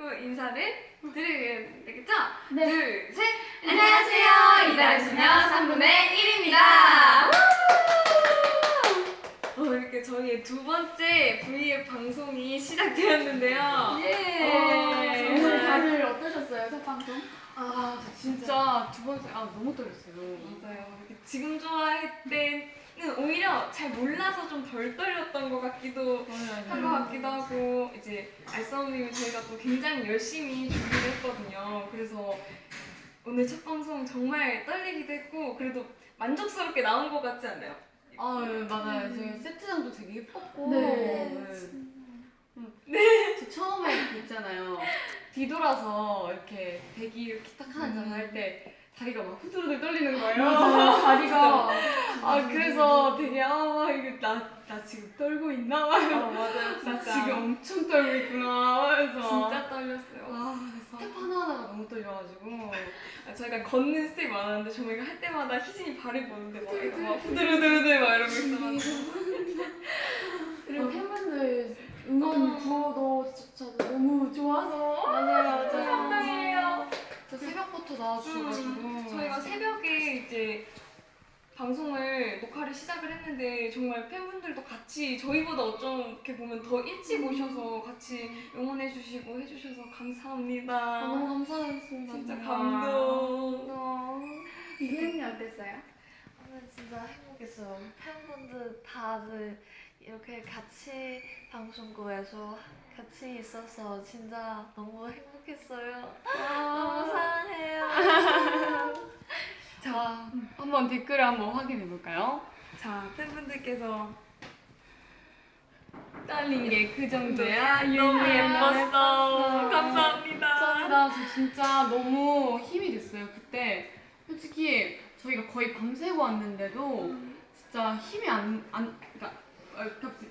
그 인사를 드려야 되겠죠? 네. 둘, 셋! 안녕하세요! 이달의 소녀 3분의 1입니다! 어, 이렇게 저희의 두 번째 V앱 방송이 시작되었는데요. 예. 어, 오늘 다들 어떠셨어요, 첫 방송? 아 진짜 두 번째 아 너무 떨렸어요. 맞아요. 지금 좋아할 때는 오히려 잘 몰라서 좀 덜 떨렸던 것 같기도 한 것 같기도 하고 이제 알싸움님이 저희가 또 굉장히 열심히 준비를 했거든요. 그래서 오늘 첫 방송 정말 떨리기도 했고 그래도 만족스럽게 나온 것 같지 않나요? 아 네, 맞아요. 저희 세트장도 되게 예뻤고. 네. 네. 저 처음에 이렇게 있잖아요. 뒤돌아서 이렇게 대기 이렇게 딱 하나 잖아 할때 다리가 막 후들후들 떨리는 거예요. 다리가 아 그래서 되게 아 이거 나, 나 지금 떨고 있나? 어, 맞아요. 나 지금 엄청 떨고 있구나. 하면서 진짜 떨렸어요. 아 스텝 하나하나가 너무 떨려가지고 아, 저희가 걷는 스텝 많았는데 저희가 할 때마다 희진이 발을 보는데 막, 이렇게 막 후들후들후들 막 이러고 있어가지고 그리고 팬분들 응원 어. 구호도 진짜 너무 좋아서 맞아요 감동이에요. 저 새벽부터 나와주셔가지고 음, 저희가 새벽에 이제 방송을 녹화를 시작을 했는데 정말 팬분들도 같이 저희보다 어떻게 보면 더 일찍 오셔서 같이 응원해 주시고 해주셔서 감사합니다. 너무 감사했습니다. 진짜. 감동. 이혜은이 어땠어요? 저는 진짜 행복했어요. 팬분들 다들 이렇게 같이 방송국에서 같이 있어서 진짜 너무 행복했어요. 너무 사랑해요. 자, 한번 댓글을 한번 확인해 볼까요? 자 팬분들께서 딸린 게 그 정도야. 너무 유일해. 예뻤어. 감사합니다. 감사합니다. 저 진짜 너무 힘이 됐어요. 그때 솔직히 저희가 거의 밤새고 왔는데도 진짜 힘이 안, 안 그러니까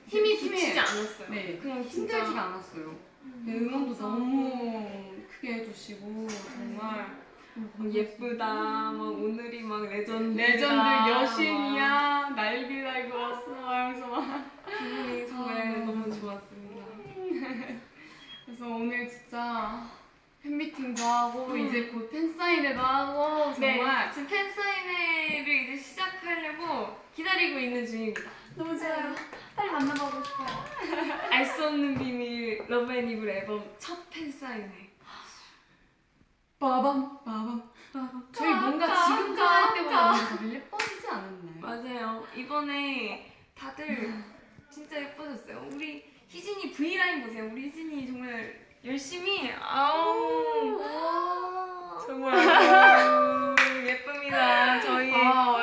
힘이 힘이- 붙이지 않았어요. 네, 그냥 진짜 힘들지가 않았어요. 네, 응원도 너무 크게 해주시고 정말 막 예쁘다. 막 오늘이 막 레전드. 레전드 여신이야 날개 달고 왔어 하면서 막 기분이 정말 아. 너무 좋았습니다. 그래서 오늘 진짜 팬미팅도 하고 이제 곧 팬사인회도 하고 정말 네, 지금 팬 사인회를 이제 시작하려고 기다리고 있는 중입니다. 너무 좋아요. 빨리 만나보고 싶어요. 알 수 없는 비밀 Love & Evil 앨범 첫 팬 사인회. 빠밤 빠밤 빠밤 저희 뭔가 지금 할 때보다 너무 예뻐지지 않았나요? 맞아요. 이번에 다들 진짜 예뻐졌어요. 우리 희진이 V 라인 보세요. 우리 희진이 정말 열심히 아우 정말 예쁩니다. 저희 아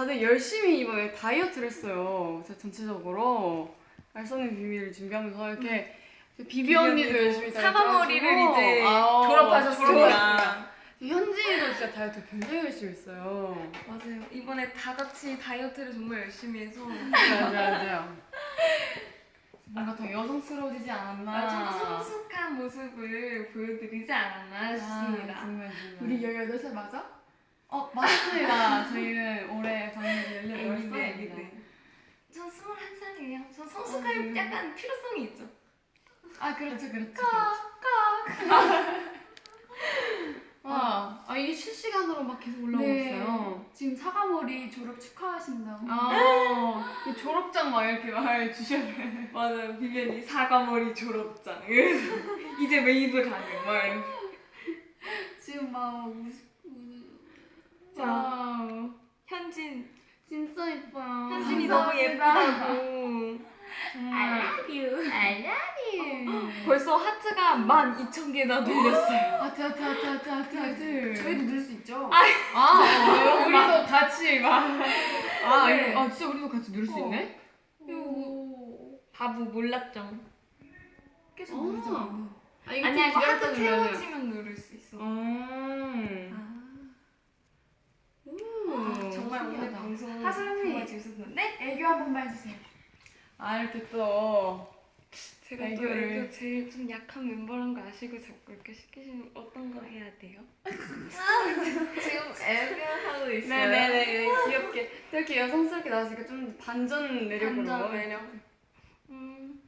다들 열심히 이번에 다이어트를 했어요. 진짜 전체적으로 알쏘는 비밀을 준비하면서 이렇게 비비 언니도 열심히 사과 머리를 다이어트 하시고, 이제 아우, 졸업하셨습니다. 현지도 진짜 다이어트 굉장히 열심히 했어요. 맞아요. 이번에 다 같이 다이어트를 정말 열심히 해서. 맞아요 맞아요. 뭔가 더 여성스러워지지 않았나. 아, 좀더 성숙한 모습을 보여드리지 않았나 싶습니다. 아, 정말 정말. 우리 18살 맞아? 어 맞습니다 저희는 올해 애기네, 18살 애기네. 전 21살이에요. 전 아, 성숙할 네. 약간 필요성이 있죠. 아 그렇죠 그렇죠 그렇죠 아, 아 이게 실시간으로 막 계속 올라오고 있어요 네. 지금 사과머리 졸업 축하하신다고. 아, 그 졸업장 막 이렇게 말 주셔야 돼. 맞아요. 비변이 사과머리 졸업장. 이제 웨이브 가능. 막. 지금 막 wow, 현진. 진짜 예뻐요. 현진이. 너무 예쁘다고. 정말. you. I love you. 벌써 하트가 12,000개나 눌렸어요. 하트 하트 하트 하트 하트 하트. 저희도 넣을 수 있죠? 아, 어, 우리도 같이 막. 아, 네. 아 진짜 우리도 같이 누를 수 어. 있네? 오. 바보 몰랐죠? 계속 어. 누르잖아. 아, 아니야, 이거 하트 태워지면 누를 수 있어. 음. 아. 오, 정말 오늘. 방송. 정말 재밌었는데 애교 한 번만 해주세요. 아 이렇게 또 제가 또 애교를. 애교 제일 좀 약한 멤버란 거 아시고 자꾸 이렇게 시키시면 어떤 거 해야 돼요? 지금 애교하고 있어요. 네네네 귀엽게 이렇게 여성스럽게 나왔으니까 좀 반전 매력으로 반전 매력. 음.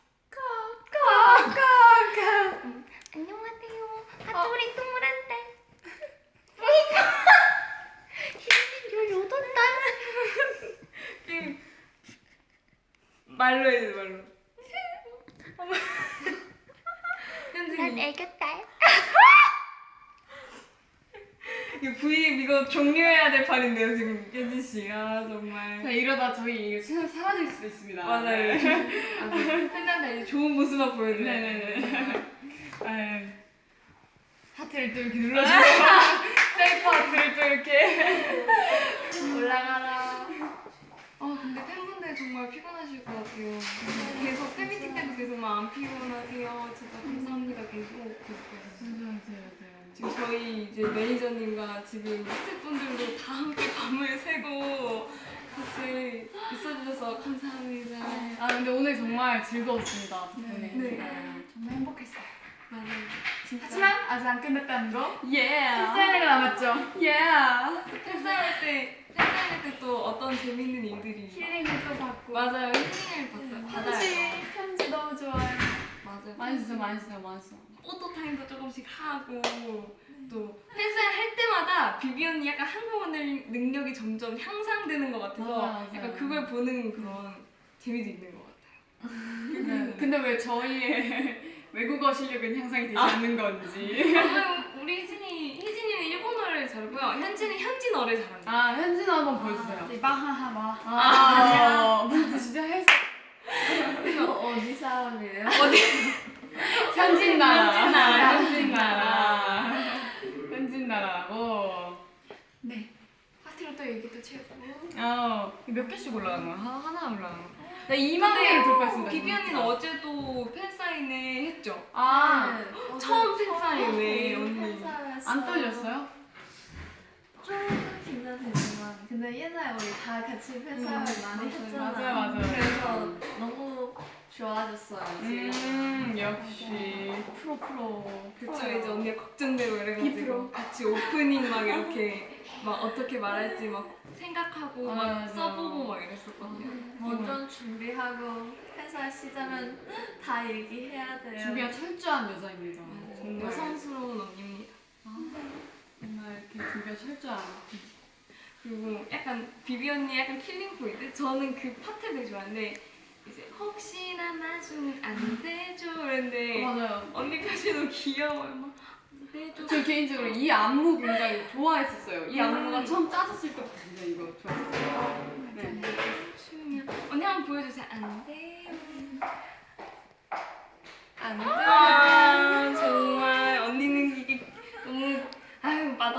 까 애교 딸. 이거 부입 이거 판인데요 지금 예지 씨. 아 정말. 자, 이러다 저희 채널 사라질 수도 있습니다. 맞아요. 네. 팬들한테 이제 좋은 모습만 보여드려요. 네네네. 아유. 하트를 또 이렇게 눌러주고 셀프 하트를 또 이렇게 올라가라. 아 근데 팬분들 정말 피곤하실 것 같아요. 계속 팬미팅 때도 계속 막 안 피곤하세요. 진짜 감사합니다 계속. 맞아요 맞아요 지금 저희 이제 매니저님과 지금 스태프분들도 다 함께 밤을 새고 같이 있어주셔서 감사합니다. 아 근데 오늘 정말 즐거웠습니다 덕분에 네. 정말 행복했어요. 맞아요. 진짜. 하지만 아직 안 끝났다는 거. 예 팬사인회가 남았죠. 예 팬사인회 때 팬사인회 때 또 어떤 재밌는 일들이 힐링을 또 받고. 맞아요. 힐링을 받아요. 받아요. 편지 편지 너무 좋아요. 맞아요. 많이 쓰세요 많이 많이 포토 타임도 조금씩 하고 또 팬사인 할 때마다 비비 언니 약간 한국어 능- 능력이 점점 향상되는 것 같아서 맞아요, 맞아요. 약간 그걸 보는 그런 재미도 있는 것 같아요. 네. 근데 왜 저희의 외국어 실력은 향상이 되지 않는 건지 아, 우리 혜진이 혜진이는 일본어를 잘하고요. 현진이 현진어를 잘합니다. 아 현진 한번 보여주세요 마하하 마. 아 무슨 뜻이죠? 헬스 어디 사람이에요? 현진 나라 현진 나라. 현진 나라 현진 나라고 네. 하트로 또 얘기 또 채우고. 어 몇 개씩 올라가는 거야? 하- 하나 올라가는 거야? 나 2만 개를 돌파했습니다 비비 언니는 어제 도 팬 사인회 했죠? 아 네. 처음 팬 사인회 언니. 팬사인회였어요. 안 떨렸어요? 조금 긴장 되지만 근데 옛날에 우리 다 같이 팬사인회 음, 많이. 했잖아. 맞아요, 맞아요. 그래서 너무 좋아졌어요. 음 역시 프로 프로 그쵸 이제 언니가 걱정되고 이래가지고. 같이 오프닝 막 이렇게 막 어떻게 말할지 막 생각하고 아, 막 맞아. 써보고 막 이랬었거든요. 완전 준비하고 회사 시작은 다 얘기해야 돼요. 준비가 철저한 여자입니다 정말 여성스러운 언니입니다. 이렇게 준비가 철저한 그리고 약간 비비 언니 약간 killing point? 저는 그 파트 되게 좋아하는데 이제 혹시나 마주는 안 되죠? 이랬는데 맞아요. 언니 표정이 너무 귀여워요. 막 되죠? 저 개인적으로 이 안무 굉장히 좋아했었어요. 이 안무가 음. 처음 짜졌을 때부터 진짜 이거 좋아했어요. 네. 언니 한 번 보여주세요. 안 돼요. 안 돼. 아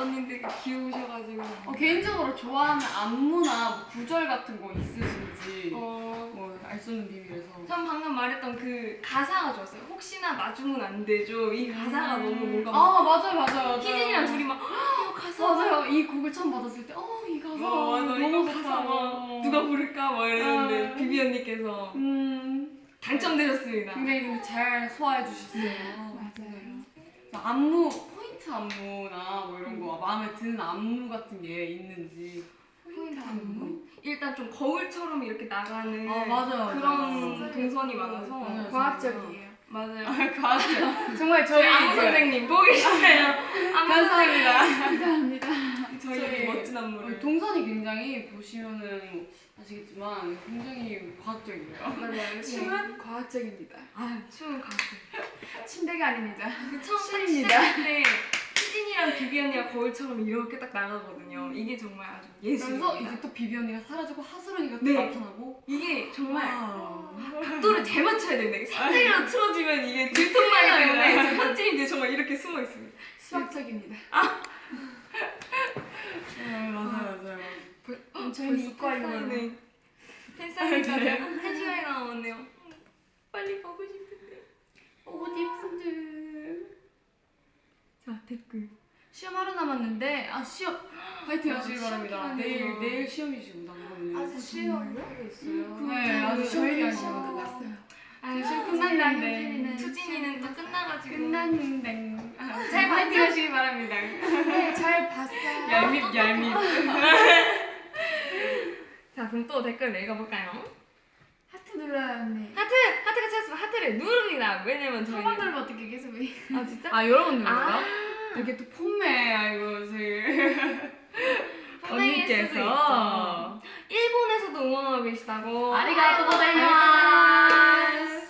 되게 귀여우셔가지고 어, 개인적으로 좋아하는 안무나 뭐 구절 같은 거 있으신지 어, 뭐알 수 없는 비밀에서 전 방금 말했던 그 가사가 좋았어요 혹시나 마주면 안 되죠 이 가사가 너무 뭔가 막아 맞아요 맞아요 희진이랑 둘이 막 "이거 가사 맞아요 이 곡을 처음 받았을 때 어 이 가사 어, 맞아. 너무 이거 좋다. 가사 막 누가 부를까 막 이랬는데 아. 비비 언니께서 음 당첨되셨습니다. 굉장히 근데 잘 소화해 주셨어요 맞아요. 안무 포인트 안무나 뭐 이런 거 마음에 드는 안무 같은 게 있는지 포인트 안무? 일단 좀 거울처럼 이렇게 나가는 아, 맞아요. 그런 맞아요. 동선이 많아서 맞아요. 과학적이에요. 맞아요. 과학적 정말 저희 안무 선생님? 안무 감사합니다. 감사합니다. 안무를 동선이 굉장히 보시면은 아시겠지만 굉장히 과학적이에요. 맞아요. 춤은 과학적입니다. 아 춤은 가수. 침대가 아닙니다. 그 처음. 시작할 때 희진이랑 비비 언니가 거울처럼 이렇게 딱 나가거든요. 이게 정말 아주 예술입니다. 그래서 이제 또 비비 언니가 사라지고 하수른이가 또 네. 나타나고 이게 정말 와. 각도를 잘 맞춰야. 이게 살짝이라도 틀어지면 이게 들통나기 때문에 현진이 이제 정말 이렇게 숨어 있습니다. 수학적입니다. 네, 맞아요 맞아요. 음, 저희는 이과이거든요. 팬사인회 팬사인회까지 한 시간이 남았네요. 음, 빨리 보고 싶은데. 옷 예쁜들. 자 댓글. 시험 하루 남았는데 아 시험 파이팅 아, 하시길 시험 바랍니다. 내일 내일 시험이시구나 그러면. 아직 시험 있어요. 네 아직 시험 저희는 기간이요. 시험 끝났어요. 아 시험 끝났는데. 투진이는 또 끝나가지고. 끝났는데. 아, 잘 파이팅 하시길 바랍니다. 네, 잘 봤어요. 얄밉 얄밉. 자 그럼 또 댓글 읽어볼까요? 하트 눌러야 언니. 하트 하트가 찾았으면 하트를 누릅니다. 왜냐면 저희. 한번 누르면 어떻게 계속 위. 아 진짜? 아 여러분들 아 이렇게 또 폼매 아이고 수도 있죠. 일본에서도 응원하고 계시다고. 아리가또 고자이마스.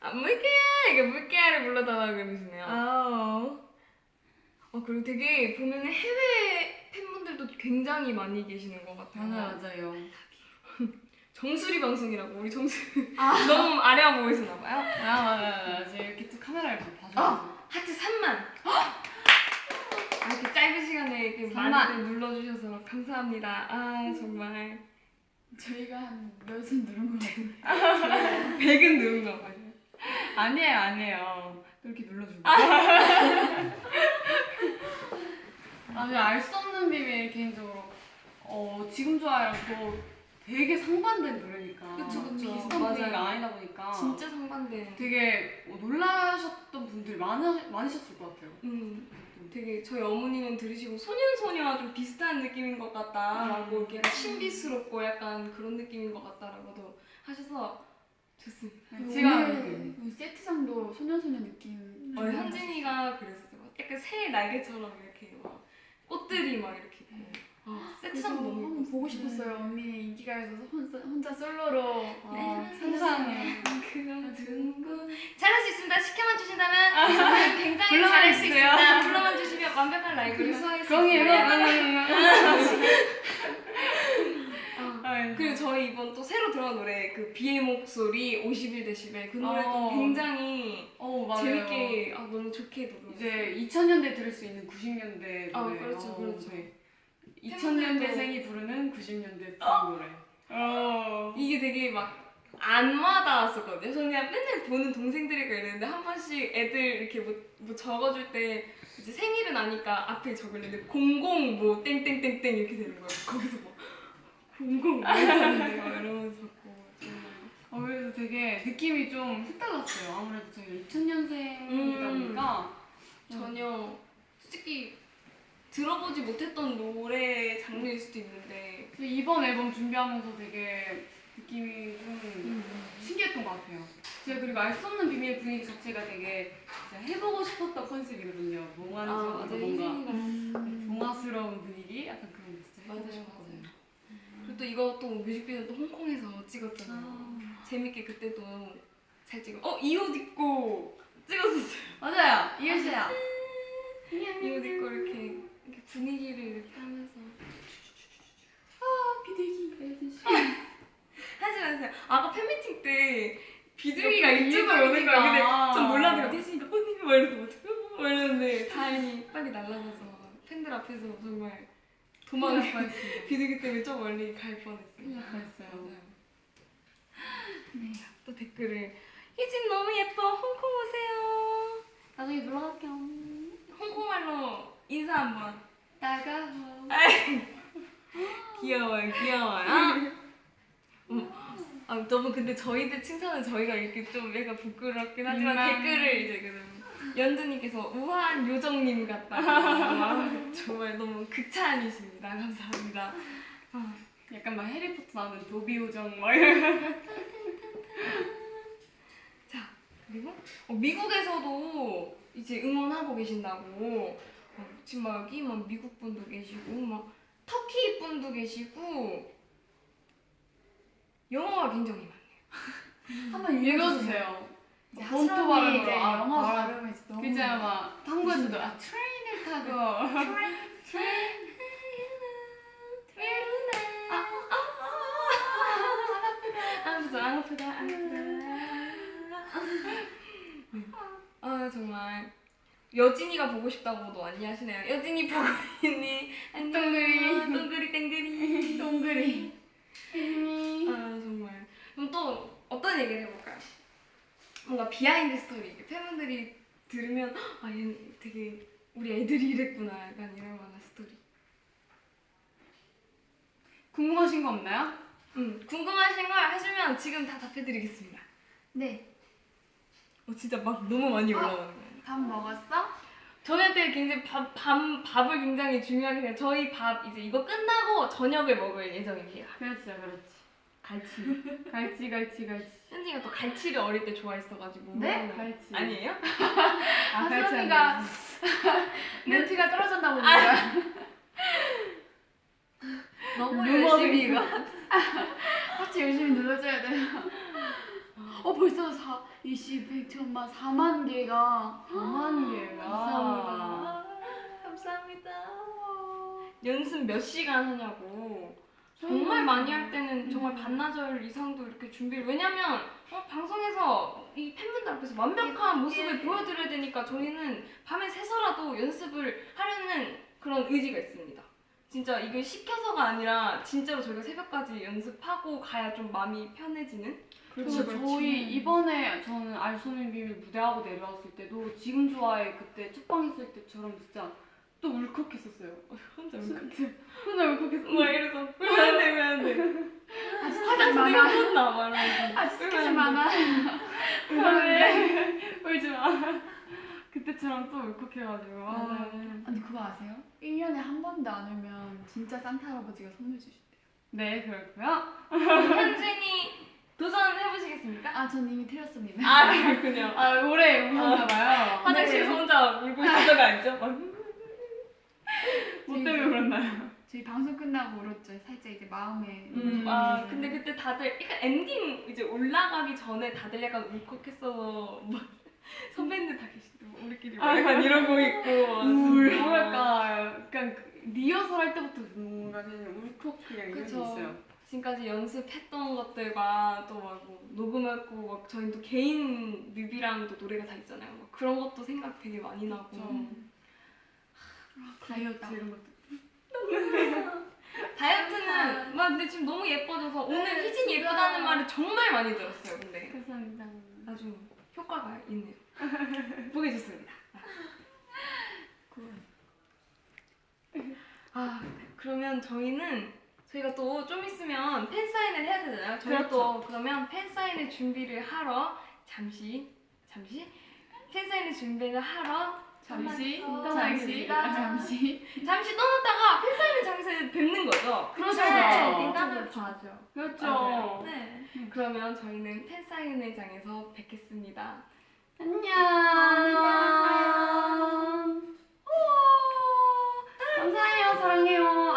아, 뭐이게요? 팬분에게 물개를 불러달라고 그러시네요. 아. 어, 그리고 되게 보면 해외 팬 분들도 굉장히 많이 계시는 것 같아요. 맞아요, 맞아요. 정수리 방송이라고 우리 정수리 너무 아래와 보고 있었나 봐요. 아, 맞아요, 맞아요. 이렇게 또 카메라를 봐줘서. 어, 하트 3만. 아, 이렇게 짧은 시간에 이렇게 3만. 많이들 눌러주셔서 감사합니다. 아 정말 저희가 한 몇은 누른 거 같아요. 100은 누른 거 봐요. 아니에요, 아니에요. 그렇게 눌러주고. 아니, 알수 없는 비밀 개인적으로 어, 지금 좋아요 또 되게 상반된 노래니까. 그쵸, 그쵸. 비슷한. 분위기가 아니다 보니까. 진짜 상반된. 되게 어, 놀라셨던 분들이 많으, 많으셨을 것 같아요. 음, 되게 저희 어머니는 들으시고 소년소녀와 좀 비슷한 느낌인 것 같다라고 이렇게 약간 신비스럽고 약간 그런 느낌인 것 같다라고도 하셔서 좋습니다. 네, 제가 오늘 이 세트장도 소녀소녀 느낌. 어, 현진이가 그랬었어요. 약간 새 날개처럼 이렇게 막 꽃들이 막 이렇게 있고. 어, 그래서 세트장 너무 한번. 보고 싶었어요. 언니 인기가 있어서 혼자, 혼자 솔로로 네. 어, 상상해. 그거 듣고 잘할 수 있습니다. 시켜만 주신다면 저는 굉장히 잘할 수 주세요. 있습니다. 불러만 주시면 완벽한 라이브를 소화할 수. 있습니다. 어. 저희 이번 또 새로 들어간 노래 그 비의 목소리 51데시벨 그 노래도 어. 굉장히 어. 재밌게 아, 너무 좋게 들어요. 이제 2000년대 들을 수 있는 90년대 노래. 아, 그렇죠, 그렇죠. 2000년대생이 부르는 90년대 노래. 어. 이게 되게 막 안 와닿았었거든요. 저는 그냥 맨날 보는 동생들이가 이랬는데 한 번씩 애들 이렇게 뭐, 뭐 적어줄 때 이제 생일은 아니까 앞에 적을는데 공공 뭐 땡땡땡땡 이렇게 되는 거예요. 거기서 막 공공 뭐 이러는데 막 이러면서 정말 어, 그래서 되게 느낌이 좀 색달랐어요. 아무래도 저희가 2000년생이다 음. 보니까. 전혀 솔직히 들어보지 못했던 노래 장르일 수도 있는데 이번 앨범 준비하면서 되게 느낌이 좀 신기했던 것 같아요. 제가 그리고 알 수 없는 비밀 분위기 자체가 되게 제가 해보고 싶었던 컨셉이거든요. 몽환 아, 뭔가 희진이가 동화스러운 분위기 약간 그런 게 진짜 해보고 싶었거든요. 그리고 또 이거 또 뮤직비디오 또 홍콩에서 찍었잖아요. 재밌게 그때도 잘 찍어. 어 이 옷 입고 찍었었어요. 맞아요. 이옷 입고 이렇게 이렇게 분위기를 이렇게 하면서 비둘기. 하지 마세요. 아까 팬미팅 때 비둘기가 이쪽으로 오는 거야. 근데. 전 몰랐는데 태신이가 언니 막 이러서 어떡해? 막 이러는데 다행히 빨리 날아가서 팬들 앞에서 정말 도망을 뻔했습니다. 비둘기 때문에 좀 멀리 갈 뻔했어요. 날 뻔했어요. 네. 또 댓글을 희진 너무 예뻐 홍콩 오세요. 나중에 놀러 갈게요. 홍콩말로 인사 한번. 따가워. 귀여워요, 귀여워요. 음, 아, 너무 근데 저희들 칭찬은 저희가 이렇게 좀 약간 부끄럽긴 하지만 민망. 댓글을 이제 그럼 연두님께서 우아한 요정님 같다. 아, 정말 너무 극찬이십니다. 감사합니다. 아, 약간 막 해리포터 나오는 도비 요정 막 이런. 자 그리고 어, 미국에서도 이제 응원하고 계신다고 어, 지금 막 여기 막 미국 분도 계시고 막 터키 분도 계시고 영어가 굉장히 많아요. 한번 읽어주세요. 본토 발음으로. 이제 아, 영어 아, 발음을 이제 너무. 그죠 막 한국에서도 아 트레인을 타고 아프다 안 아프다 안 아프다 아 정말 여진이가 보고 싶다고도 안녕하시네요 여진이 보고 있니 안녕 동그리. 동그리 땡그리 동그리. 아 정말 그럼 또 어떤 얘기를 해볼까요? 뭔가 behind story 팬분들이 들으면 아 얘 되게 우리 애들이 이랬구나 약간 이럴 만한 스토리 궁금하신 거 없나요? 음 궁금하신 걸 하시면 지금 다 답해드리겠습니다 네. 어 진짜 막 너무 많이 어? 올라가는 거예요 밥 먹었어? 저희한테 굉장히 밥, 밥, 밥을 굉장히 중요하게 생각 저희 밥 이제 이거 끝나고 저녁을 먹을 예정입니다 그렇죠 그렇지. 갈치 갈치 갈치 갈치. 현지가 또 갈치를 어릴 때 좋아했어가지고 네? 갈치. 아니에요? 아 갈치 하슬언니가 갈치. 멘트가 떨어졌나 봅니다. 너무 루머를 열심히 이거 같이 열심히 눌러줘야 돼요. 어 벌써 4, 20, 100, 천만, 4만 개가 4만 개가. 감사합니다. 감사합니다. 연습 몇 시간 하냐고. 정말 많이 할 때는 정말 반나절 이상도 이렇게 준비를 왜냐면 어, 방송에서 이 팬분들 앞에서 완벽한 모습을 보여드려야 되니까 저희는 밤에 새서라도 연습을 하려는 그런 의지가 있습니다. 진짜 이게 시켜서가 아니라 진짜로 저희가 새벽까지 연습하고 가야 좀 마음이 편해지는 그렇죠. 저희 이번에 저는 알소민 비밀 무대하고 내려왔을 때도 지금 좋아해 그때 첫방 했을 때처럼 진짜 또 울컥했었어요. 혼자 그때 혼자 울컥했어. 막 이래서 왜안 돼, 왜안 돼. 아직 화장실 많아. 혼나 말하면서 아직 스케줄 많아. 왜 울지 마. 그때처럼 또 울컥해가지고. 맞아요. 아니 그거 아세요? 1년에 한 번도 안 울면 진짜 산타 할아버지가 선물 주신대요. 네 그렇고요. 현진이 도전해보시겠습니까? 아, 전 이미 틀렸습니다. 아 그렇군요. 아 오래 우셨나봐요. 화장실에서 혼자 울고 있었던 거 아니죠? 막뭐 때문에 그랬나요? 저희 방송 끝나고 울었죠. 살짝 이제 마음에. 음, 아 근데 그때 다들 약간 엔딩 이제 올라가기 전에 다들 약간 울컥했어서 막 선배님들 다 계시고 우리끼리 막 약간 이러고 있고 울 뭐랄까 약간 그 리허설 할 때부터 뭔가 그냥 울컥 그냥 이런 게. 있어요. 지금까지 연습했던 것들과 또막 뭐 녹음했고 막 저희 또 개인 뮤비랑 또 노래가 다 있잖아요. 막 그런 것도 생각 되게 많이 나고 그쵸. 다이어트 이런 것도. 다이어트는 막 근데 지금 너무 예뻐져서 오늘 희진 예쁘다는 말을 정말 많이 들었어요. 근데 감사합니다. 아주 효과가 있네요. 보기 좋습니다. 아 그러면 저희는 저희가 또 좀 있으면 팬 사인을 해야 되잖아요. 저희가 그렇죠. 또 그러면 팬 사인을 준비를 하러 잠시 잠시 팬 사인을 준비를 하러 잠시, 잠시, 잠시, 아, 잠시. 잠시 떠났다가 팬 사인회 장소에 뵙는 거죠. 그렇죠. 네, 그렇죠. 일단은 봐죠. 그렇죠. 맞아요. 네. 그러면 저희는 팬 사인회장에서 뵙겠습니다. 안녕. 안녕.